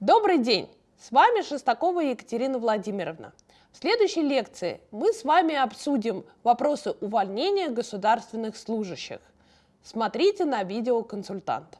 Добрый день! С вами Шестакова Екатерина Владимировна. В следующей лекции мы с вами обсудим вопросы увольнения государственных служащих. Смотрите на видео консультант.